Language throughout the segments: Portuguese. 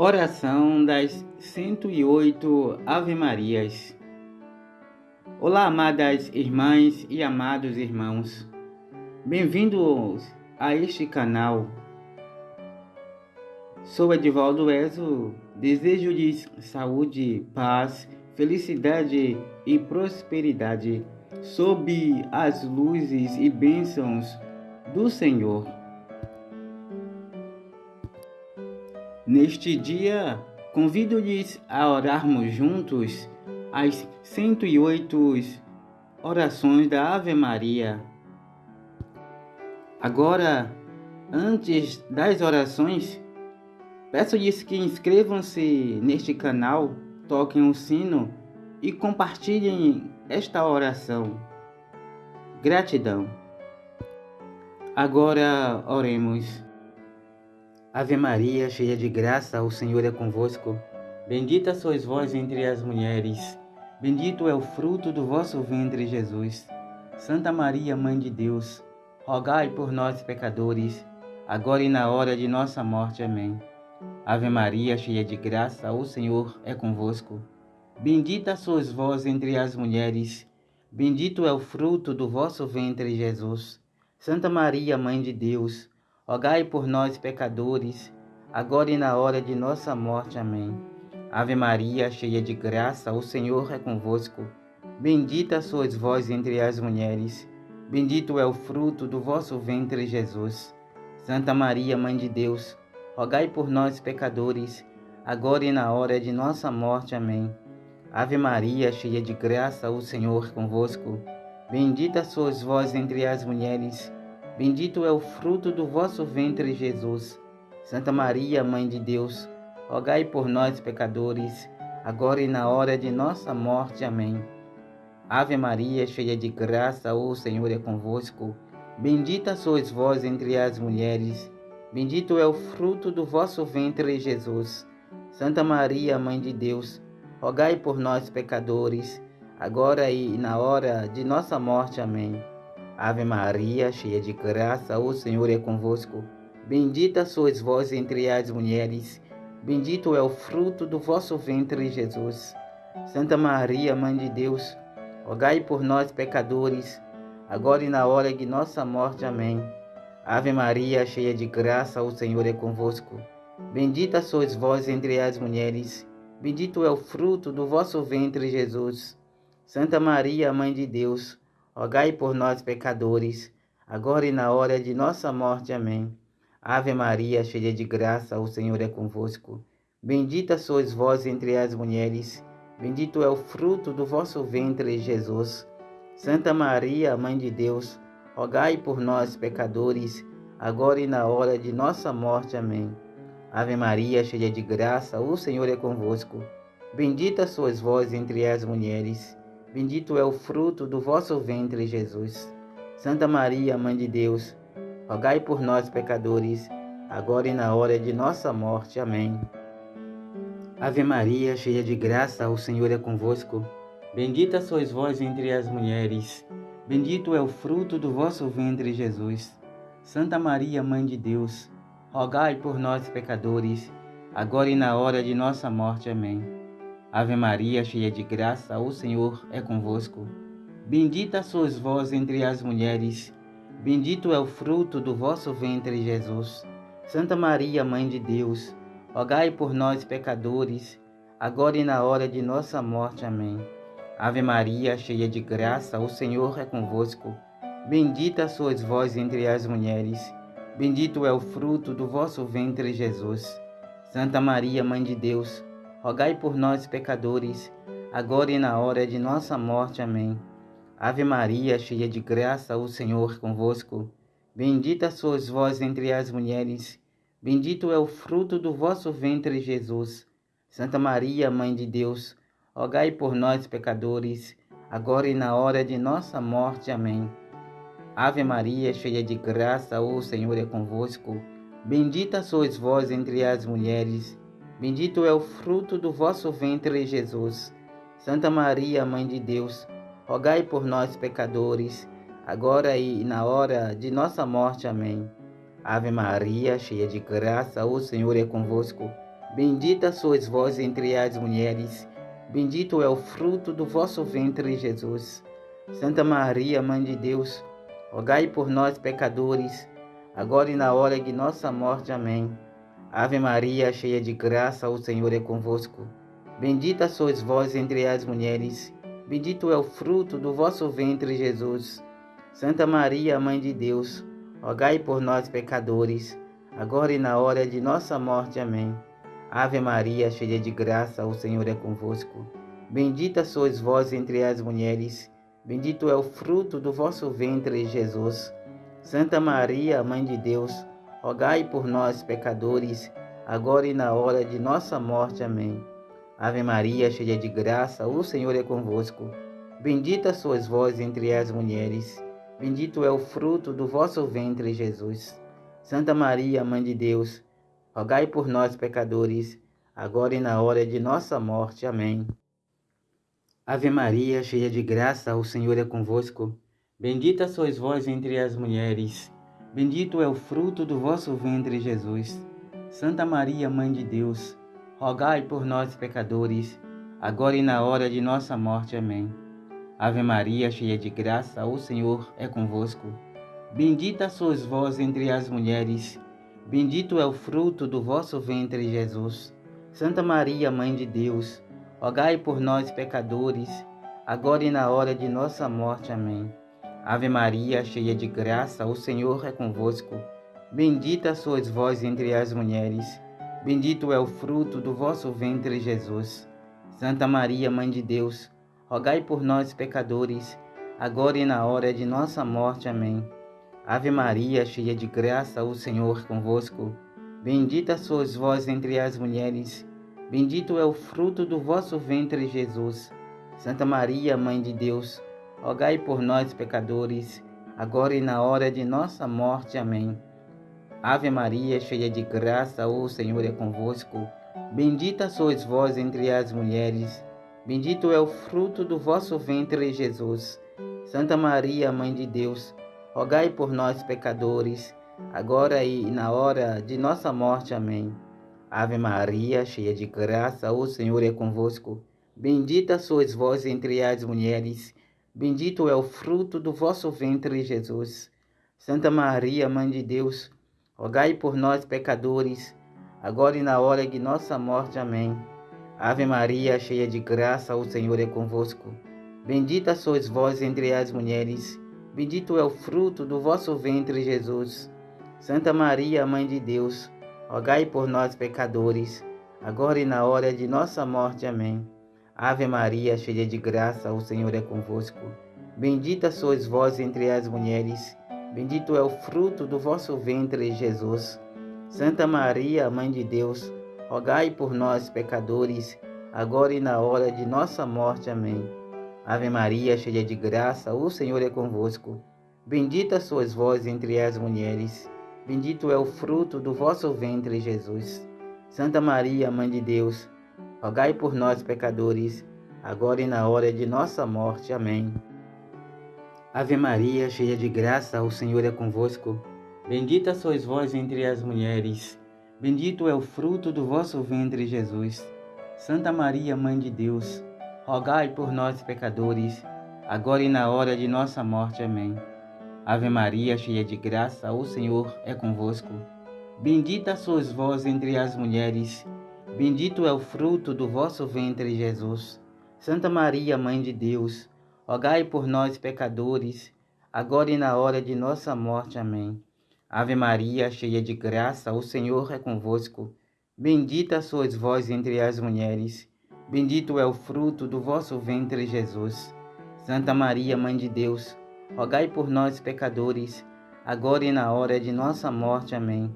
Oração das 108 Ave Marias. Olá, amadas irmãs e amados irmãos. Bem-vindos a este canal. Sou Edivaldo Ezo. Desejo-lhes saúde, paz, felicidade e prosperidade sob as luzes e bênçãos do Senhor. Neste dia, convido-lhes a orarmos juntos as 108 orações da Ave Maria. Agora, antes das orações, peço-lhes que inscrevam-se neste canal, toquem o sino e compartilhem esta oração. Gratidão. Agora oremos. Ave Maria, cheia de graça, o Senhor é convosco. Bendita sois vós entre as mulheres. Bendito é o fruto do vosso ventre, Jesus. Santa Maria, Mãe de Deus, rogai por nós, pecadores, agora e na hora de nossa morte. Amém. Ave Maria, cheia de graça, o Senhor é convosco. Bendita sois vós entre as mulheres. Bendito é o fruto do vosso ventre, Jesus. Santa Maria, Mãe de Deus, rogai por nós, pecadores, agora e na hora de nossa morte. Amém. Ave Maria, cheia de graça, o Senhor é convosco. Bendita sois vós entre as mulheres, bendito é o fruto do vosso ventre, Jesus. Santa Maria, Mãe de Deus, rogai por nós, pecadores, agora e na hora de nossa morte. Amém. Ave Maria, cheia de graça, o Senhor é convosco. Bendita sois vós entre as mulheres, Bendito é o fruto do vosso ventre, Jesus. Santa Maria, Mãe de Deus, rogai por nós, pecadores, agora e na hora de nossa morte. Amém. Ave Maria, cheia de graça, o Senhor é convosco. Bendita sois vós entre as mulheres, bendito é o fruto do vosso ventre, Jesus. Santa Maria, Mãe de Deus, rogai por nós, pecadores, agora e na hora de nossa morte. Amém. Ave Maria, cheia de graça, o Senhor é convosco. Bendita sois vós entre as mulheres, bendito é o fruto do vosso ventre, Jesus. Santa Maria, Mãe de Deus, rogai por nós, pecadores, agora e na hora de nossa morte. Amém. Ave Maria, cheia de graça, o Senhor é convosco. Bendita sois vós entre as mulheres, bendito é o fruto do vosso ventre, Jesus. Santa Maria, Mãe de Deus, rogai por nós, pecadores, agora e na hora de nossa morte. Amém. Ave Maria, cheia de graça, o Senhor é convosco. Bendita sois vós entre as mulheres, bendito é o fruto do vosso ventre, Jesus. Santa Maria, Mãe de Deus, rogai por nós, pecadores, agora e na hora de nossa morte. Amém. Ave Maria, cheia de graça, o Senhor é convosco. Bendita sois vós entre as mulheres, Bendito é o fruto do vosso ventre, Jesus. Santa Maria, Mãe de Deus, rogai por nós, pecadores, agora e na hora de nossa morte. Amém. Ave Maria, cheia de graça, o Senhor é convosco. Bendita sois vós entre as mulheres. Bendito é o fruto do vosso ventre, Jesus. Santa Maria, Mãe de Deus, rogai por nós, pecadores, agora e na hora de nossa morte. Amém. Ave Maria, cheia de graça, o Senhor é convosco. Bendita sois vós entre as mulheres, bendito é o fruto do vosso ventre, Jesus. Santa Maria, Mãe de Deus, rogai por nós, pecadores, agora e na hora de nossa morte. Amém. Ave Maria, cheia de graça, o Senhor é convosco. Bendita sois vós entre as mulheres, bendito é o fruto do vosso ventre, Jesus. Santa Maria, Mãe de Deus, rogai por nós, pecadores, agora e na hora de nossa morte. Amém. Ave Maria, cheia de graça, o Senhor convosco. Bendita sois vós entre as mulheres, bendito é o fruto do vosso ventre, Jesus. Santa Maria, Mãe de Deus, rogai por nós, pecadores, agora e na hora de nossa morte. Amém. Ave Maria, cheia de graça, o Senhor é convosco. Bendita sois vós entre as mulheres, Bendito é o fruto do vosso ventre, Jesus. Santa Maria, Mãe de Deus, rogai por nós, pecadores, agora e na hora de nossa morte. Amém. Ave Maria, cheia de graça, o Senhor é convosco. Bendita sois vós entre as mulheres, bendito é o fruto do vosso ventre, Jesus. Santa Maria, Mãe de Deus, rogai por nós, pecadores, agora e na hora de nossa morte. Amém. Ave Maria, cheia de graça, o Senhor é convosco. Bendita sois vós entre as mulheres, bendito é o fruto do vosso ventre, Jesus. Santa Maria, Mãe de Deus, rogai por nós, pecadores, agora e na hora de nossa morte. Amém. Ave Maria, cheia de graça, o Senhor é convosco. Bendita sois vós entre as mulheres, bendito é o fruto do vosso ventre, Jesus. Santa Maria, Mãe de Deus, rogai por nós, pecadores, agora e na hora de nossa morte. Amém. Ave Maria, cheia de graça, o Senhor é convosco. Bendita sois vós entre as mulheres, bendito é o fruto do vosso ventre, Jesus. Santa Maria, Mãe de Deus, rogai por nós, pecadores, agora e na hora de nossa morte. Amém. Ave Maria, cheia de graça, o Senhor é convosco. Bendita sois vós entre as mulheres, bendito é o fruto do vosso ventre, Jesus. Santa Maria, Mãe de Deus, rogai por nós, pecadores, agora e na hora de nossa morte. Amém. Ave Maria, cheia de graça, o Senhor é convosco. Bendita sois vós entre as mulheres, Bendito é o fruto do vosso ventre, Jesus. Santa Maria, Mãe de Deus, rogai por nós, pecadores, agora e na hora de nossa morte. Amém. Ave Maria, cheia de graça, o Senhor é convosco. Bendita sois vós entre as mulheres, bendito é o fruto do vosso ventre, Jesus. Santa Maria, Mãe de Deus, rogai por nós, pecadores, agora e na hora de nossa morte. Amém. Ave Maria, cheia de graça, o Senhor convosco. Bendita sois vós entre as mulheres, bendito é o fruto do vosso ventre, Jesus. Santa Maria, Mãe de Deus, rogai por nós, pecadores, agora e na hora de nossa morte. Amém. Ave Maria, cheia de graça, o Senhor é convosco. Bendita sois vós entre as mulheres, bendito é o fruto do vosso ventre, Jesus. Santa Maria, Mãe de Deus, rogai por nós, pecadores, agora e na hora de nossa morte. Amém. Ave Maria, cheia de graça, o Senhor é convosco. Bendita sois vós entre as mulheres, bendito é o fruto do vosso ventre, Jesus. Santa Maria, Mãe de Deus, rogai por nós, pecadores, agora e na hora de nossa morte. Amém. Ave Maria, cheia de graça, o Senhor é convosco. Bendita sois vós entre as mulheres, Bendito é o fruto do vosso ventre, Jesus. Santa Maria, Mãe de Deus, rogai por nós, pecadores, agora e na hora de nossa morte. Amém. Ave Maria, cheia de graça, o Senhor é convosco. Bendita sois vós entre as mulheres, bendito é o fruto do vosso ventre, Jesus. Santa Maria, Mãe de Deus, rogai por nós, pecadores, agora e na hora de nossa morte. Amém. Ave Maria, cheia de graça, o Senhor é convosco. Bendita sois vós entre as mulheres, bendito é o fruto do vosso ventre, Jesus. Santa Maria, Mãe de Deus, rogai por nós, pecadores, agora e na hora de nossa morte. Amém. Ave Maria, cheia de graça, o Senhor é convosco. Bendita sois vós entre as mulheres, bendito é o fruto do vosso ventre, Jesus. Santa Maria, Mãe de Deus, rogai por nós, pecadores, agora e na hora de nossa morte. Amém. Ave Maria, cheia de graça, o Senhor é convosco. Bendita sois vós entre as mulheres, bendito é o fruto do vosso ventre, Jesus. Santa Maria, Mãe de Deus, rogai por nós, pecadores, agora e na hora de nossa morte. Amém. Ave Maria, cheia de graça, o Senhor é convosco. Bendita sois vós entre as mulheres, Bendito é o fruto do vosso ventre, Jesus. Santa Maria, Mãe de Deus, rogai por nós, pecadores, agora e na hora de nossa morte. Amém.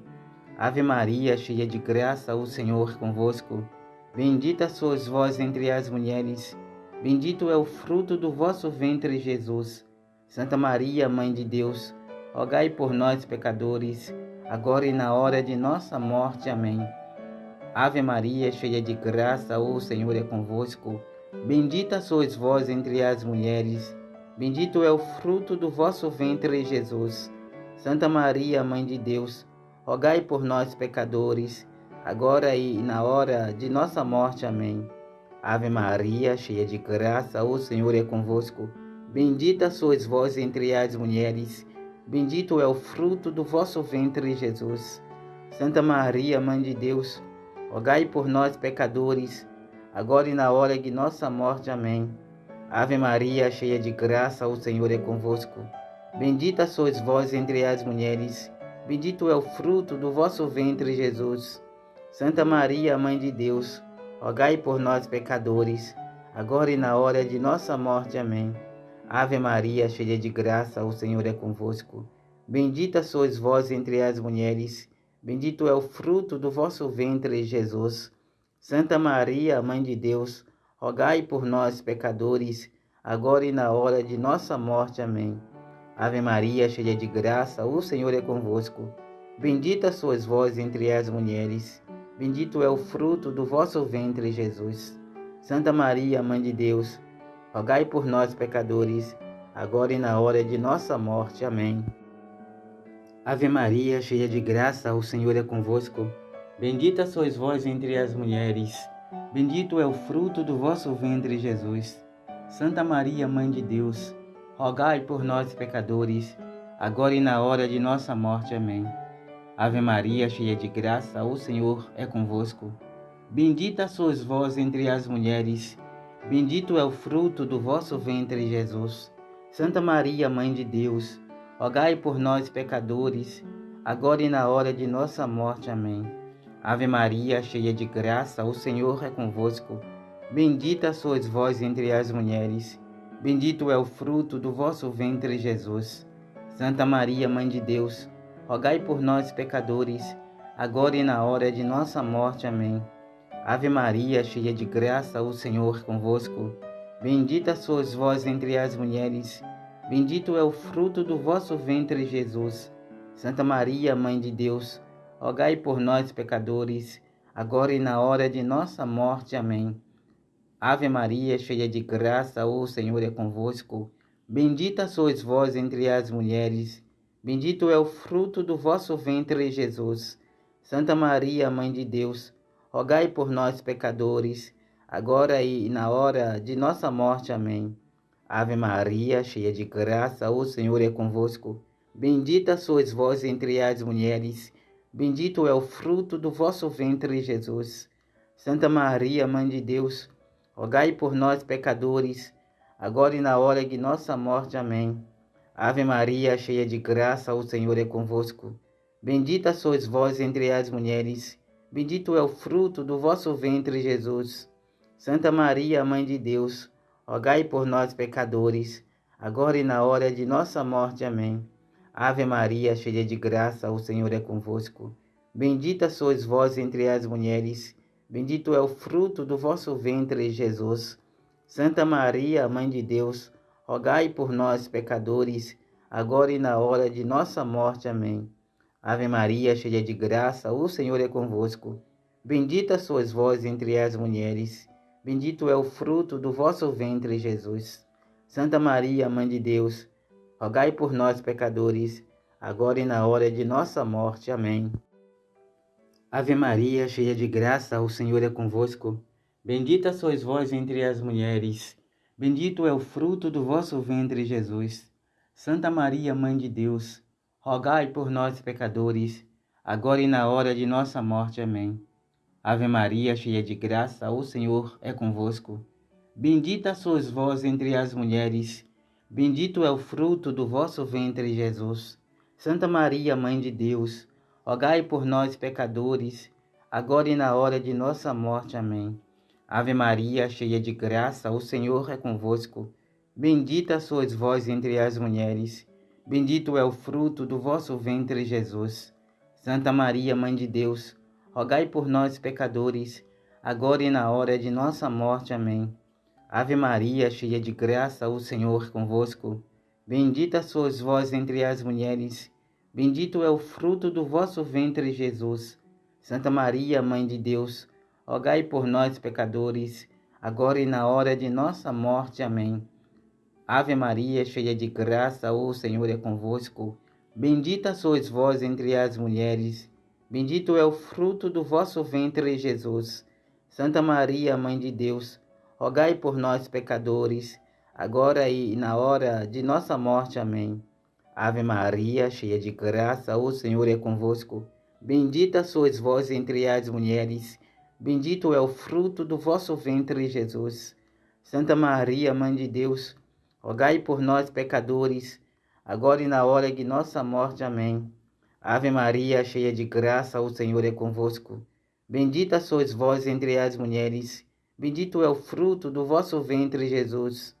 Ave Maria, cheia de graça, o Senhor convosco. Bendita sois vós entre as mulheres, bendito é o fruto do vosso ventre, Jesus. Santa Maria, Mãe de Deus, rogai por nós, pecadores, agora e na hora de nossa morte. Amém. Ave Maria, cheia de graça, o Senhor é convosco. Bendita sois vós entre as mulheres, bendito é o fruto do vosso ventre, Jesus. Santa Maria, Mãe de Deus, rogai por nós, pecadores, agora e na hora de nossa morte. Amém. Ave Maria, cheia de graça, o Senhor é convosco. Bendita sois vós entre as mulheres, bendito é o fruto do vosso ventre, Jesus. Santa Maria, Mãe de Deus, rogai por nós, pecadores, agora e na hora de nossa morte. Amém. Ave Maria, cheia de graça, o Senhor é convosco. Bendita sois vós entre as mulheres, bendito é o fruto do vosso ventre, Jesus. Santa Maria, Mãe de Deus, rogai por nós, pecadores, agora e na hora de nossa morte. Amém. Ave Maria, cheia de graça, o Senhor é convosco. Bendita sois vós entre as mulheres, bendito é o fruto do vosso ventre, Jesus. Santa Maria, Mãe de Deus, rogai por nós, pecadores, agora e na hora de nossa morte. Amém. Ave Maria, cheia de graça, o Senhor é convosco. Bendita sois vós entre as mulheres, bendito é o fruto do vosso ventre, Jesus. Santa Maria, Mãe de Deus, rogai por nós, pecadores, agora e na hora de nossa morte. Amém. Ave Maria, cheia de graça, o Senhor é convosco. Bendita sois vós entre as mulheres, bendito é o fruto do vosso ventre, Jesus. Santa Maria, Mãe de Deus, rogai por nós, pecadores, agora e na hora de nossa morte. Amém. Ave Maria, cheia de graça, o Senhor é convosco. Bendita sois vós entre as mulheres, bendito é o fruto do vosso ventre, Jesus. Santa Maria, Mãe de Deus, rogai por nós, pecadores, agora e na hora de nossa morte. Amém. Ave Maria, cheia de graça, o Senhor é convosco. Bendita sois vós entre as mulheres, Bendito é o fruto do vosso ventre, Jesus. Santa Maria, Mãe de Deus, rogai por nós, pecadores, agora e na hora de nossa morte. Amém. Ave Maria, cheia de graça, o Senhor convosco. Bendita sois vós entre as mulheres, bendito é o fruto do vosso ventre, Jesus. Santa Maria, Mãe de Deus, rogai por nós, pecadores, agora e na hora de nossa morte. Amém. Ave Maria, cheia de graça, o Senhor é convosco. Bendita sois vós entre as mulheres, bendito é o fruto do vosso ventre, Jesus. Santa Maria, Mãe de Deus, rogai por nós, pecadores, agora e na hora de nossa morte. Amém. Ave Maria, cheia de graça, o Senhor é convosco. Bendita sois vós entre as mulheres, bendito é o fruto do vosso ventre, Jesus. Santa Maria, Mãe de Deus, rogai por nós, pecadores, agora e na hora de nossa morte. Amém. Ave Maria, cheia de graça, o Senhor é convosco. Bendita sois vós entre as mulheres, bendito é o fruto do vosso ventre, Jesus. Santa Maria, Mãe de Deus, rogai por nós, pecadores, agora e na hora de nossa morte. Amém. Ave Maria, cheia de graça, o Senhor é convosco. Bendita sois vós entre as mulheres, Bendito é o fruto do vosso ventre, Jesus. Santa Maria, Mãe de Deus, rogai por nós, pecadores, agora e na hora de nossa morte. Amém. Ave Maria, cheia de graça, o Senhor é convosco. Bendita sois vós entre as mulheres, bendito é o fruto do vosso ventre, Jesus. Santa Maria, Mãe de Deus, rogai por nós, pecadores, agora e na hora de nossa morte. Amém. Ave Maria, cheia de graça, o Senhor é convosco. Bendita sois vós entre as mulheres, bendito é o fruto do vosso ventre, Jesus. Santa Maria, Mãe de Deus, rogai por nós, pecadores, agora e na hora de nossa morte. Amém. Ave Maria, cheia de graça, o Senhor é convosco. Bendita sois vós entre as mulheres, bendito é o fruto do vosso ventre, Jesus. Santa Maria, Mãe de Deus, rogai por nós, pecadores, agora e na hora de nossa morte. Amém. Ave Maria, cheia de graça, o Senhor é convosco. Bendita sois vós entre as mulheres, bendito é o fruto do vosso ventre, Jesus. Santa Maria, Mãe de Deus, rogai por nós, pecadores, agora e na hora de nossa morte. Amém. Ave Maria, cheia de graça, o Senhor é convosco. Bendita sois vós entre as mulheres, Bendito é o fruto do vosso ventre, Jesus. Santa Maria, Mãe de Deus, rogai por nós, pecadores, agora e na hora de nossa morte. Amém. Ave Maria, cheia de graça, o Senhor é convosco. Bendita sois vós entre as mulheres, Bendito é o fruto do vosso ventre, Jesus. Santa Maria, Mãe de Deus, rogai por nós, pecadores, agora e na hora de nossa morte. Amém. Ave Maria, cheia de graça, o Senhor é convosco. Bendita sois vós entre as mulheres, bendito é o fruto do vosso ventre, Jesus. Santa Maria, Mãe de Deus, rogai por nós, pecadores, agora e na hora de nossa morte. Amém. Ave Maria, cheia de graça, o Senhor é convosco. Bendita sois vós entre as mulheres, bendito é o fruto do vosso ventre, Jesus.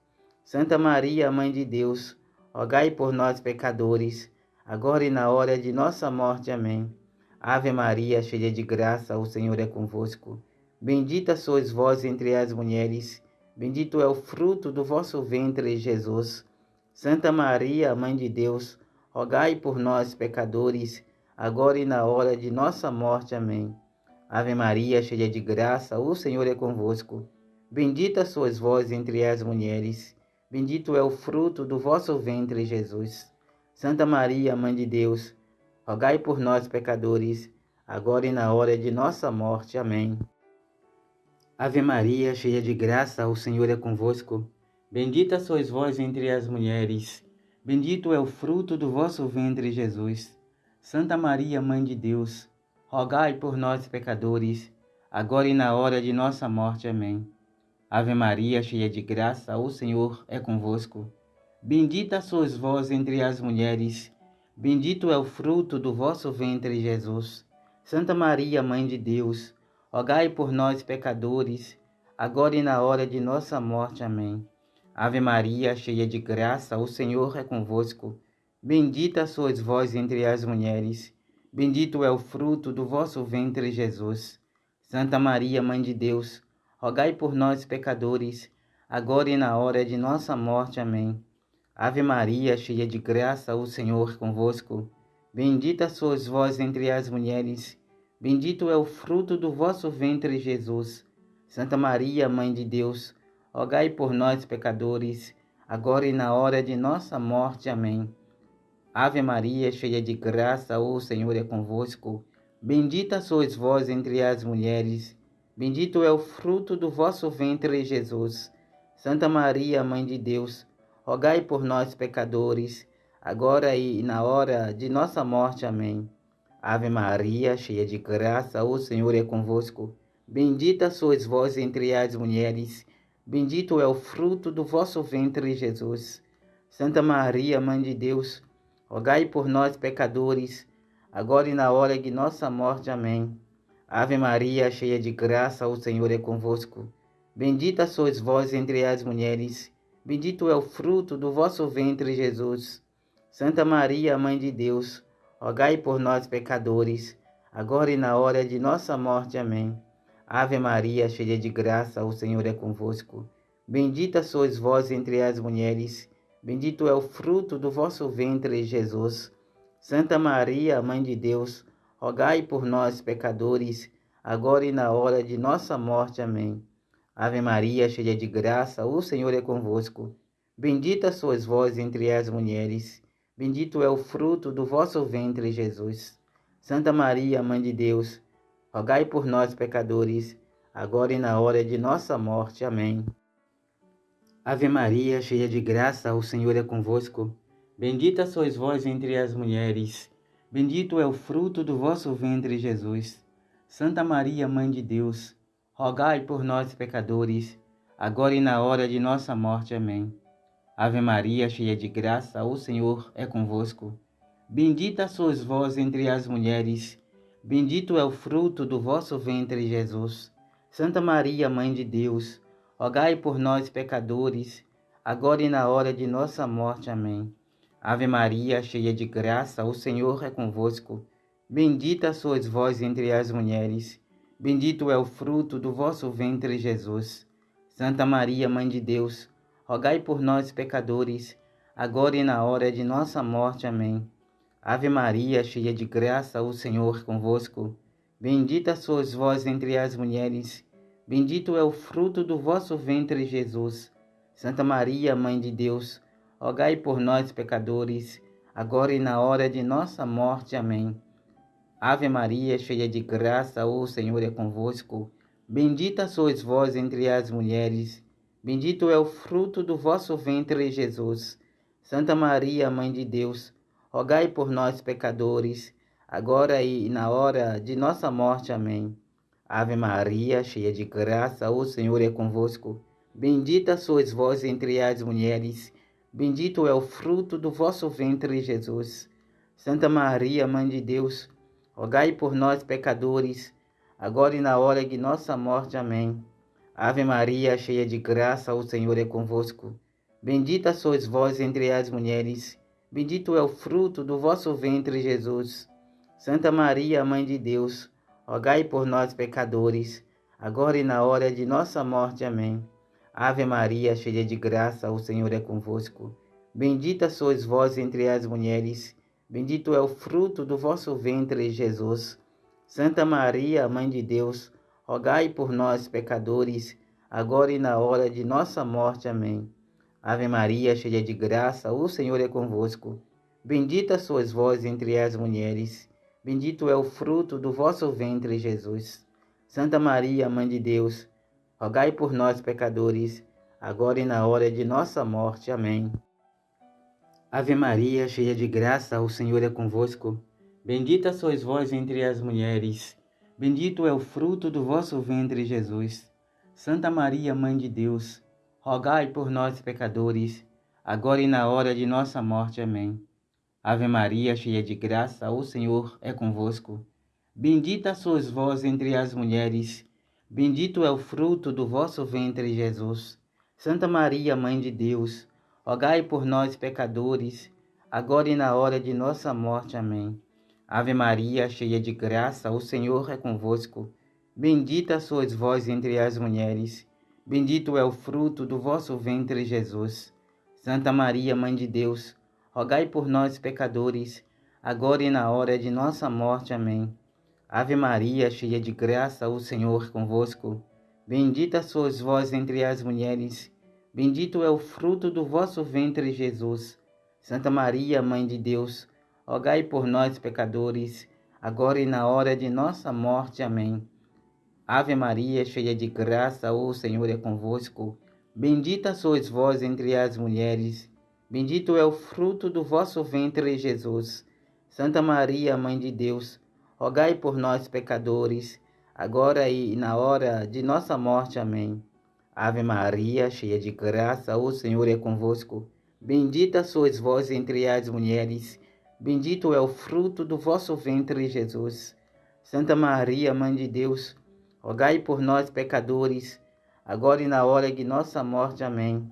Santa Maria, Mãe de Deus, rogai por nós, pecadores, agora e na hora de nossa morte. Amém. Ave Maria, cheia de graça, o Senhor é convosco. Bendita sois vós entre as mulheres, bendito é o fruto do vosso ventre, Jesus. Santa Maria, Mãe de Deus, rogai por nós, pecadores, agora e na hora de nossa morte. Amém. Ave Maria, cheia de graça, o Senhor é convosco. Bendita sois vós entre as mulheres, Bendito é o fruto do vosso ventre, Jesus. Santa Maria, Mãe de Deus, rogai por nós, pecadores, agora e na hora de nossa morte. Amém. Ave Maria, cheia de graça, o Senhor é convosco. Bendita sois vós entre as mulheres. Bendito é o fruto do vosso ventre, Jesus. Santa Maria, Mãe de Deus, rogai por nós, pecadores, agora e na hora de nossa morte. Amém. Ave Maria, cheia de graça, o Senhor é convosco. Bendita sois vós entre as mulheres, bendito é o fruto do vosso ventre, Jesus. Santa Maria, Mãe de Deus, rogai por nós, pecadores, agora e na hora de nossa morte. Amém. Ave Maria, cheia de graça, o Senhor é convosco. Bendita sois vós entre as mulheres, bendito é o fruto do vosso ventre, Jesus. Santa Maria, Mãe de Deus, rogai por nós, pecadores, agora e na hora de nossa morte. Amém. Ave Maria, cheia de graça, o Senhor é convosco. Bendita sois vós entre as mulheres, bendito é o fruto do vosso ventre, Jesus. Santa Maria, Mãe de Deus, rogai por nós, pecadores, agora e na hora de nossa morte. Amém. Ave Maria, cheia de graça, o Senhor é convosco. Bendita sois vós entre as mulheres, Bendito é o fruto do vosso ventre, Jesus. Santa Maria, Mãe de Deus, rogai por nós, pecadores, agora e na hora de nossa morte. Amém. Ave Maria, cheia de graça, o Senhor é convosco. Bendita sois vós entre as mulheres, bendito é o fruto do vosso ventre, Jesus. Santa Maria, Mãe de Deus, rogai por nós, pecadores, agora e na hora de nossa morte. Amém. Ave Maria, cheia de graça, o Senhor é convosco. Bendita sois vós entre as mulheres, bendito é o fruto do vosso ventre, Jesus. Santa Maria, Mãe de Deus, rogai por nós, pecadores, agora e na hora de nossa morte. Amém. Ave Maria, cheia de graça, o Senhor é convosco. Bendita sois vós entre as mulheres, bendito é o fruto do vosso ventre, Jesus. Santa Maria, Mãe de Deus, rogai por nós, pecadores, agora e na hora de nossa morte. Amém. Ave Maria, cheia de graça, o Senhor é convosco. Bendita sois vós entre as mulheres, bendito é o fruto do vosso ventre, Jesus. Santa Maria, Mãe de Deus, rogai por nós, pecadores, agora e na hora de nossa morte. Amém. Ave Maria, cheia de graça, o Senhor é convosco. Bendita sois vós entre as mulheres, Bendito é o fruto do vosso ventre, Jesus. Santa Maria, Mãe de Deus, rogai por nós, pecadores, agora e na hora de nossa morte. Amém. Ave Maria, cheia de graça, o Senhor é convosco. Bendita sois vós entre as mulheres, bendito é o fruto do vosso ventre, Jesus. Santa Maria, Mãe de Deus, rogai por nós, pecadores, agora e na hora de nossa morte. Amém. Ave Maria, cheia de graça, o Senhor é convosco. Bendita sois vós entre as mulheres, bendito é o fruto do vosso ventre, Jesus. Santa Maria, Mãe de Deus, rogai por nós, pecadores, agora e na hora de nossa morte. Amém. Ave Maria, cheia de graça, o Senhor é convosco. Bendita sois vós entre as mulheres, bendito é o fruto do vosso ventre, Jesus. Santa Maria, Mãe de Deus, rogai por nós, pecadores, agora e na hora de nossa morte. Amém. Ave Maria, cheia de graça, o Senhor é convosco. Bendita sois vós entre as mulheres, bendito é o fruto do vosso ventre, Jesus. Santa Maria, Mãe de Deus, rogai por nós, pecadores, agora e na hora de nossa morte. Amém. Ave Maria, cheia de graça, o Senhor é convosco. Bendita sois vós entre as mulheres, bendito é o fruto do vosso ventre, Jesus. Santa Maria, Mãe de Deus, rogai por nós, pecadores, agora e na hora de nossa morte. Amém. Ave Maria, cheia de graça, o Senhor é convosco. Bendita sois vós entre as mulheres, bendito é o fruto do vosso ventre, Jesus. Santa Maria, Mãe de Deus, rogai por nós, pecadores, agora e na hora de nossa morte. Amém. Ave Maria, cheia de graça, o Senhor é convosco. Bendita sois vós entre as mulheres, Bendito é o fruto do vosso ventre, Jesus. Santa Maria, Mãe de Deus, rogai por nós, pecadores, agora e na hora de nossa morte. Amém. Ave Maria, cheia de graça, o Senhor é convosco. Bendita sois vós entre as mulheres, bendito é o fruto do vosso ventre, Jesus. Santa Maria, Mãe de Deus, rogai por nós, pecadores, agora e na hora de nossa morte. Amém. Ave Maria, cheia de graça, o Senhor é convosco. Bendita sois vós entre as mulheres, bendito é o fruto do vosso ventre, Jesus. Santa Maria, Mãe de Deus, rogai por nós, pecadores, agora e na hora de nossa morte. Amém. Ave Maria, cheia de graça, o Senhor é convosco. Bendita sois vós entre as mulheres, bendito é o fruto do vosso ventre, Jesus. Santa Maria, Mãe de Deus, rogai por nós, pecadores, agora e na hora de nossa morte. Amém. Ave Maria, cheia de graça, o Senhor é convosco. Bendita sois vós entre as mulheres, bendito é o fruto do vosso ventre, Jesus. Santa Maria, Mãe de Deus, rogai por nós, pecadores, agora e na hora de nossa morte. Amém. Ave Maria, cheia de graça, o Senhor convosco. Bendita sois vós entre as mulheres, Bendito é o fruto do vosso ventre, Jesus. Santa Maria, Mãe de Deus, rogai por nós, pecadores, agora e na hora de nossa morte. Amém. Ave Maria, cheia de graça, o Senhor é convosco. Bendita sois vós entre as mulheres, bendito é o fruto do vosso ventre, Jesus. Santa Maria, Mãe de Deus, rogai por nós, pecadores, agora e na hora de nossa morte. Amém. Ave Maria, cheia de graça, o Senhor é convosco. Bendita sois vós entre as mulheres, bendito é o fruto do vosso ventre, Jesus. Santa Maria, Mãe de Deus, rogai por nós, pecadores, agora e na hora de nossa morte. Amém.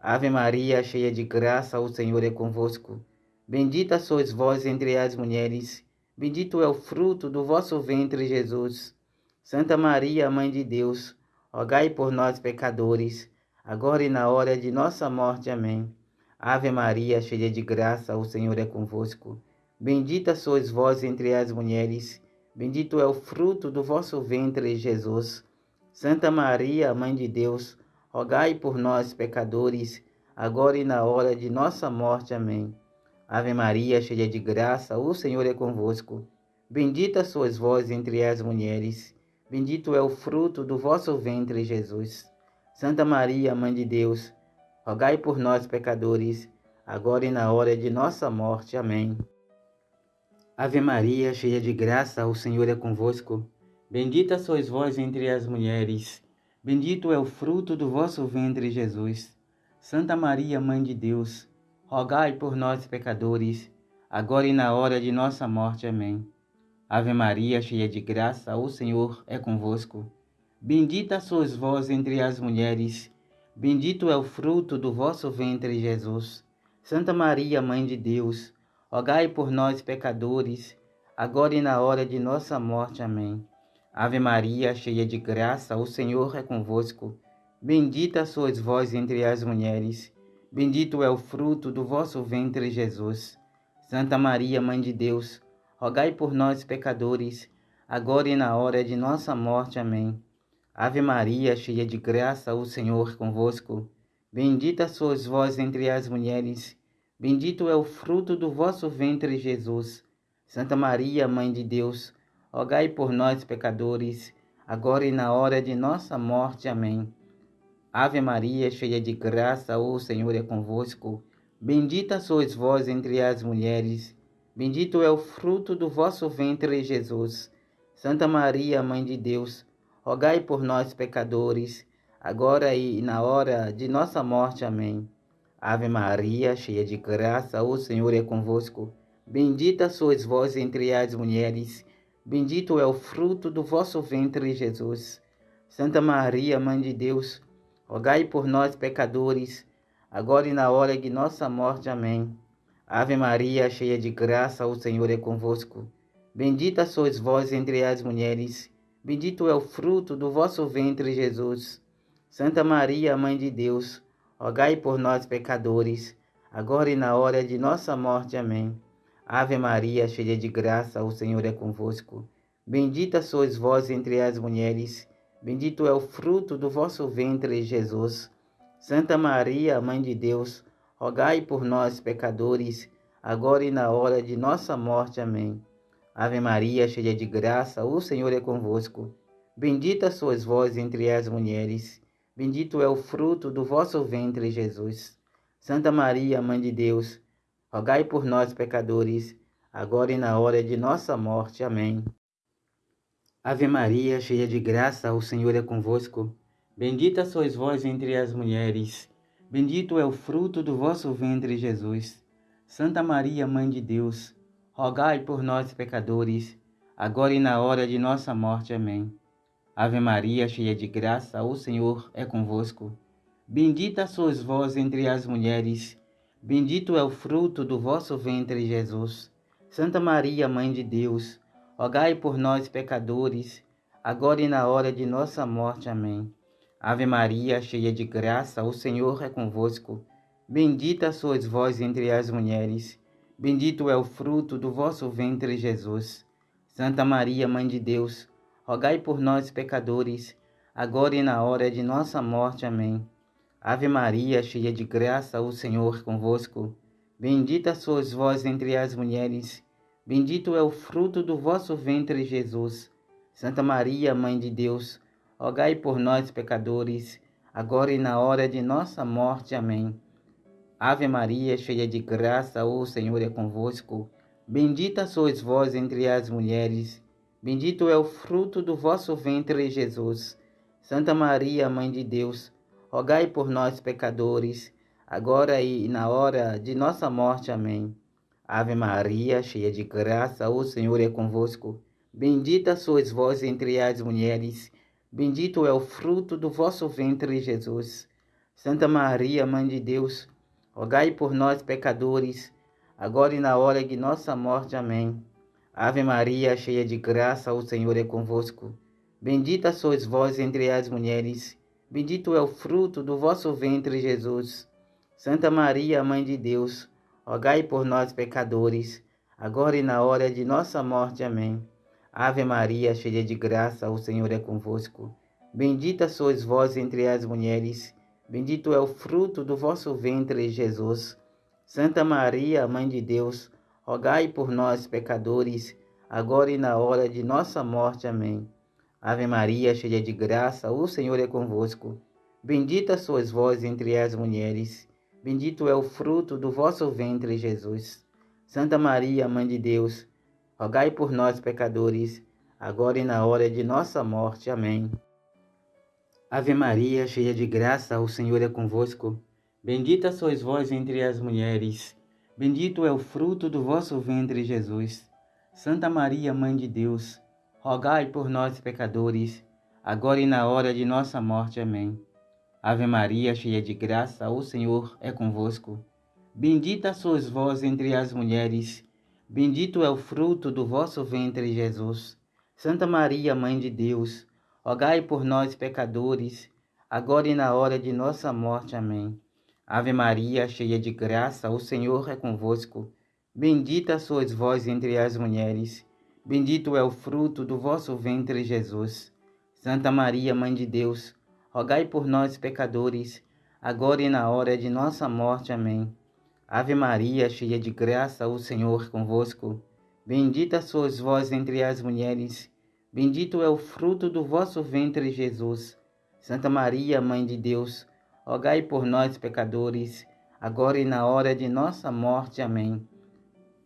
Ave Maria, cheia de graça, o Senhor é convosco. Bendita sois vós entre as mulheres, bendito é o fruto do vosso ventre, Jesus. Santa Maria, Mãe de Deus, rogai por nós, pecadores, agora e na hora de nossa morte. Amém. Ave Maria, cheia de graça, o Senhor é convosco. Bendita sois vós entre as mulheres, bendito é o fruto do vosso ventre, Jesus. Santa Maria, Mãe de Deus, rogai por nós, pecadores, agora e na hora de nossa morte. Amém. Ave Maria, cheia de graça, o Senhor é convosco. Bendita sois vós entre as mulheres, Bendito é o fruto do vosso ventre, Jesus. Santa Maria, Mãe de Deus, rogai por nós, pecadores, agora e na hora de nossa morte. Amém. Ave Maria, cheia de graça, o Senhor é convosco. Bendita sois vós entre as mulheres. Bendito é o fruto do vosso ventre, Jesus. Santa Maria, Mãe de Deus, rogai por nós, pecadores, agora e na hora de nossa morte. Amém. Ave Maria, cheia de graça, o Senhor é convosco. Bendita sois vós entre as mulheres, bendito é o fruto do vosso ventre, Jesus. Santa Maria, Mãe de Deus, rogai por nós, pecadores, agora e na hora de nossa morte. Amém. Ave Maria, cheia de graça, o Senhor é convosco. Bendita sois vós entre as mulheres, bendito é o fruto do vosso ventre, Jesus. Santa Maria, Mãe de Deus, rogai por nós, pecadores, agora e na hora de nossa morte. Amém. Ave Maria, cheia de graça, o Senhor convosco. Bendita sois vós entre as mulheres, bendito é o fruto do vosso ventre, Jesus. Santa Maria, Mãe de Deus, rogai por nós, pecadores, agora e na hora de nossa morte. Amém. Ave Maria, cheia de graça, o Senhor é convosco. Bendita sois vós entre as mulheres, bendito é o fruto do vosso ventre, Jesus. Santa Maria, Mãe de Deus, rogai por nós, pecadores, agora e na hora de nossa morte. Amém. Ave Maria, cheia de graça, o Senhor é convosco. Bendita sois vós entre as mulheres, bendito é o fruto do vosso ventre, Jesus. Santa Maria, Mãe de Deus, rogai por nós, pecadores, agora e na hora de nossa morte. Amém. Ave Maria, cheia de graça, o Senhor é convosco. Bendita sois vós entre as mulheres, bendito é o fruto do vosso ventre, Jesus. Santa Maria, Mãe de Deus, rogai por nós, pecadores, agora e na hora de nossa morte. Amém. Ave Maria, cheia de graça, o Senhor é convosco. Bendita sois vós entre as mulheres, bendito é o fruto do vosso ventre, Jesus. Santa Maria, Mãe de Deus, rogai por nós, pecadores, agora e na hora de nossa morte. Amém. Ave Maria, cheia de graça, o Senhor é convosco. Bendita sois vós entre as mulheres, bendito é o fruto do vosso ventre, Jesus. Santa Maria, Mãe de Deus, rogai por nós, pecadores, agora e na hora de nossa morte. Amém. Ave Maria, cheia de graça, o Senhor é convosco. Bendita sois vós entre as mulheres, bendito é o fruto do vosso ventre, Jesus. Santa Maria, Mãe de Deus, rogai por nós, pecadores, agora e na hora de nossa morte. Amém. Ave Maria, cheia de graça, o Senhor é convosco. Bendita sois vós entre as mulheres, bendito é o fruto do vosso ventre, Jesus. Santa Maria, Mãe de Deus, rogai por nós, pecadores, agora e na hora de nossa morte. Amém. Ave Maria, cheia de graça, o Senhor é convosco. Bendita sois vós entre as mulheres, bendito é o fruto do vosso ventre, Jesus. Santa Maria, Mãe de Deus, rogai por nós, pecadores, agora e na hora de nossa morte. Amém. Ave Maria, cheia de graça, o Senhor é convosco. Bendita sois vós entre as mulheres, bendito é o fruto do vosso ventre, Jesus. Santa Maria, Mãe de Deus, rogai por nós, pecadores, agora e na hora de nossa morte. Amém. Ave Maria, cheia de graça, o Senhor é convosco. Bendita sois vós entre as mulheres, bendito é o fruto do vosso ventre, Jesus. Santa Maria, Mãe de Deus, rogai por nós, pecadores, agora e na hora de nossa morte. Amém. Ave Maria, cheia de graça, o Senhor é convosco. Bendita sois vós entre as mulheres, Bendito é o fruto do vosso ventre, Jesus. Santa Maria, Mãe de Deus, rogai por nós, pecadores, agora e na hora de nossa morte. Amém. Ave Maria, cheia de graça, o Senhor é convosco. Bendita sois vós entre as mulheres, bendito é o fruto do vosso ventre, Jesus. Santa Maria, Mãe de Deus, rogai por nós, pecadores, agora e na hora de nossa morte. Amém. Ave Maria, cheia de graça, o Senhor é convosco. Bendita sois vós entre as mulheres, bendito é o fruto do vosso ventre, Jesus. Santa Maria, Mãe de Deus, rogai por nós, pecadores, agora e na hora de nossa morte. Amém. Ave Maria, cheia de graça, o Senhor é convosco. Bendita sois vós entre as mulheres, bendito é o fruto do vosso ventre, Jesus. Santa Maria, Mãe de Deus, rogai por nós, pecadores, agora e na hora de nossa morte. Amém. Ave Maria, cheia de graça, o Senhor é convosco. Bendita sois vós entre as mulheres, bendito é o fruto do vosso ventre, Jesus. Santa Maria, Mãe de Deus, rogai por nós, pecadores, agora e na hora de nossa morte. Amém. Ave Maria, cheia de graça, o Senhor é convosco. Bendita sois vós entre as mulheres, Bendito é o fruto do vosso ventre, Jesus. Santa Maria, Mãe de Deus, rogai por nós, pecadores, agora e na hora de nossa morte. Amém. Ave Maria, cheia de graça, o Senhor é convosco. Bendita sois vós entre as mulheres, bendito é o fruto do vosso ventre, Jesus. Santa Maria, Mãe de Deus, rogai por nós, pecadores, agora e na hora de nossa morte. Amém. Ave Maria, cheia de graça, o Senhor convosco. Bendita sois vós entre as mulheres, bendito é o fruto do vosso ventre, Jesus. Santa Maria, Mãe de Deus, rogai por nós, pecadores, agora e na hora de nossa morte. Amém.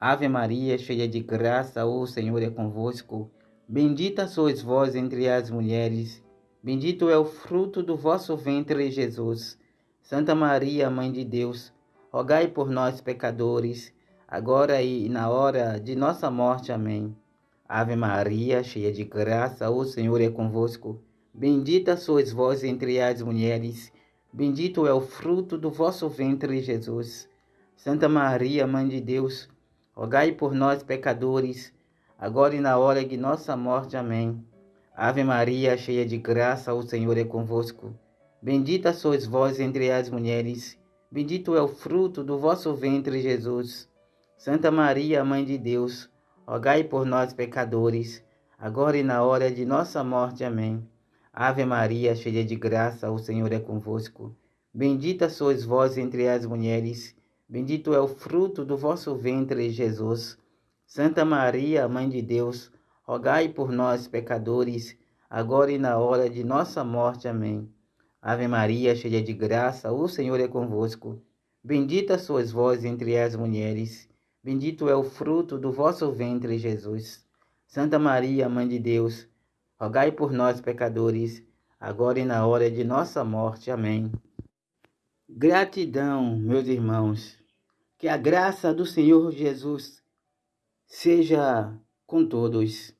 Ave Maria, cheia de graça, o Senhor é convosco. Bendita sois vós entre as mulheres, bendito é o fruto do vosso ventre, Jesus. Santa Maria, Mãe de Deus, rogai por nós, pecadores, agora e na hora de nossa morte. Amém. Ave Maria, cheia de graça, o Senhor é convosco. Bendita sois vós entre as mulheres, bendito é o fruto do vosso ventre, Jesus. Santa Maria, Mãe de Deus, rogai por nós, pecadores, agora e na hora de nossa morte. Amém. Ave Maria, cheia de graça, o Senhor é convosco. Bendita sois vós entre as mulheres, bendito é o fruto do vosso ventre, Jesus. Santa Maria, Mãe de Deus, rogai por nós, pecadores, agora e na hora de nossa morte. Amém. Ave Maria, cheia de graça, o Senhor é convosco. Bendita sois vós entre as mulheres, bendito é o fruto do vosso ventre, Jesus. Santa Maria, Mãe de Deus, rogai por nós, pecadores, agora e na hora de nossa morte. Amém. Ave Maria, cheia de graça, o Senhor é convosco. Bendita sois vós entre as mulheres, Bendito é o fruto do vosso ventre, Jesus. Santa Maria, Mãe de Deus, rogai por nós, pecadores, agora e na hora de nossa morte. Amém. Gratidão, meus irmãos. Que a graça do Senhor Jesus seja com todos.